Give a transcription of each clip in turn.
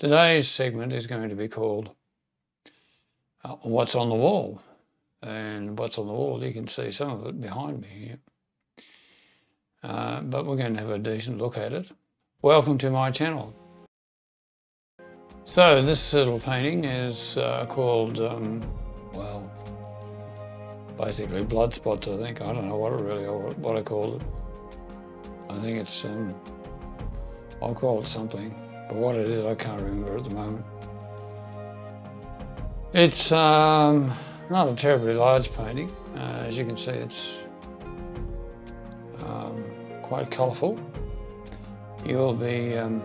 Today's segment is going to be called uh, What's on the Wall? And what's on the wall, you can see some of it behind me here. Uh, but we're going to have a decent look at it. Welcome to my channel. So this little painting is uh, called, um, well, basically blood spots, I think. I don't know what I really what I call it. I think it's, um, I'll call it something, but what it is I can't remember at the moment. It's um, not a terribly large painting. Uh, as you can see, it's um, quite colourful. You'll be, um,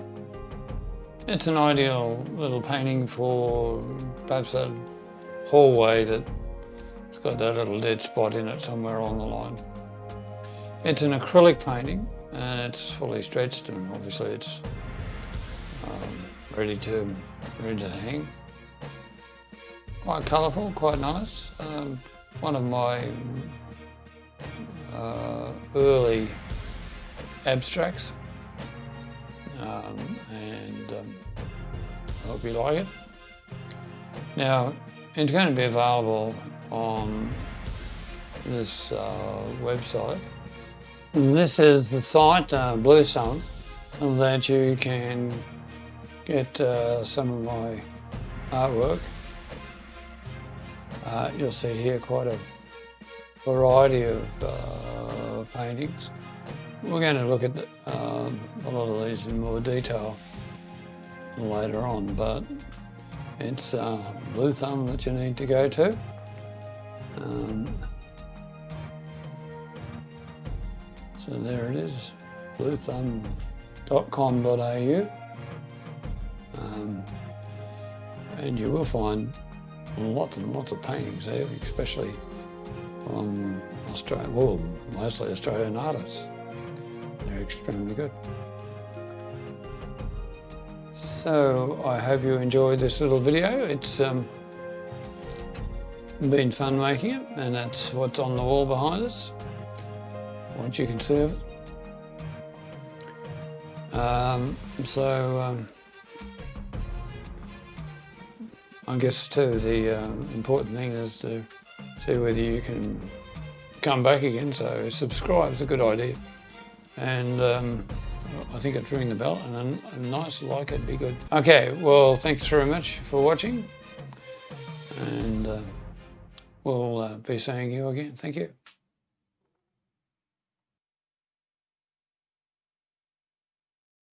it's an ideal little painting for perhaps that hallway that it's got that little dead spot in it somewhere along the line. It's an acrylic painting and it's fully stretched and obviously it's um, ready to ready to hang. Quite colourful, quite nice. Um, one of my uh, early abstracts um, and um, I hope you like it. Now it's going to be available on this uh, website. This is the site, uh, Blue Thumb, that you can get uh, some of my artwork. Uh, you'll see here quite a variety of uh, paintings. We're going to look at um, a lot of these in more detail later on, but it's uh, Blue Thumb that you need to go to. Um, so there it is, bluethumb.com.au. Um, and you will find lots and lots of paintings there, especially from Australia, well, mostly Australian artists. They're extremely good. So I hope you enjoyed this little video. It's um, been fun making it and that's what's on the wall behind us. Once you can see it. Um, so um, I guess too the um, important thing is to see whether you can come back again. So subscribe is a good idea. And um, I think it's ring the bell and a, a nice like it'd be good. Okay, well, thanks very much for watching. And uh, we'll uh, be seeing you again. Thank you.